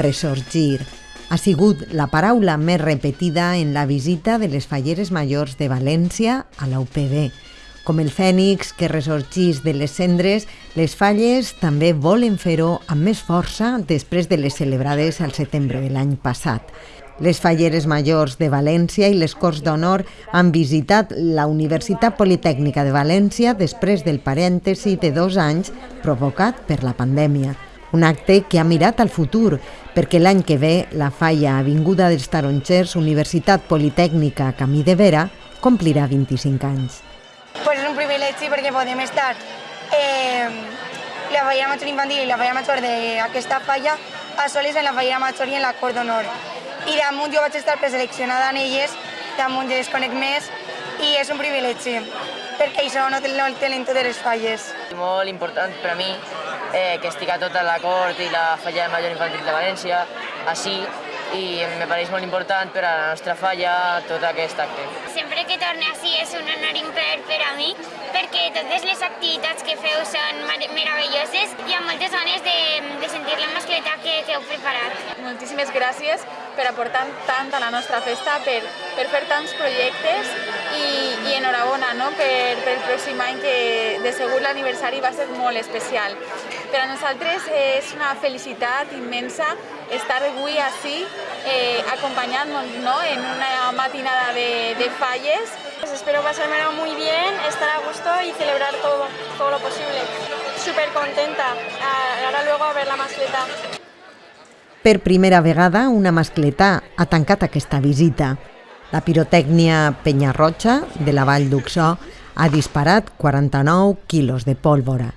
Resorgir ha sigut la paraula més repetida en la visita de les falleres majors de València a la UPB. Com el fènix que ressorgís de les cendres, les falles també volen fer-ho amb més força després de les celebrades al setembre de l'any passat. Les falleres majors de València i les Corts d'Honor han visitat la Universitat Politècnica de València després del parèntesi de dos anys provocat per la pandèmia. Un acte que ha mirat al futur, perquè l'any que ve la falla Avinguda dels Tarongers, Universitat Politècnica Camí de Vera, complirà 25 anys. Pues és un privilegi perquè podem estar eh, la falla major infantil i la falla major d'aquesta falla a soles en la falla major i en la cort d'honor. I damunt jo vaig estar preseleccionada en elles, damunt ja les conec més, i és un privilegi, perquè això no, no el tenen totes les falles. Molt important per a mi eh, que estic a tota la cort i la falla de major infantil de València, així, i me pareix molt important per a la nostra falla tot aquest acte. Sempre que torne així és un honor imper per a mi, perquè totes les activitats que feu són meravelloses i amb moltes ganes de, de sentir la mascleta que, que heu preparat. Moltíssimes gràcies per aportar tant a la nostra festa, per, per fer tants projectes i, i enhorabona no? per, per el pròxim any que de segur l'aniversari va ser molt especial. Per a nosaltres és una felicitat immensa estar avui així eh, acompañándonos ¿no? en una matinada de, de falles. Pues espero pasármelo muy bien, estar a gusto y celebrar todo, todo lo posible. Súper contenta, ahora luego a ver la mascleta. Per primera vegada, una mascletà ha tancat aquesta visita. La pirotècnia Penyarroja, de la Vall d'Uxó, ha disparat 49 quilos de pólvora.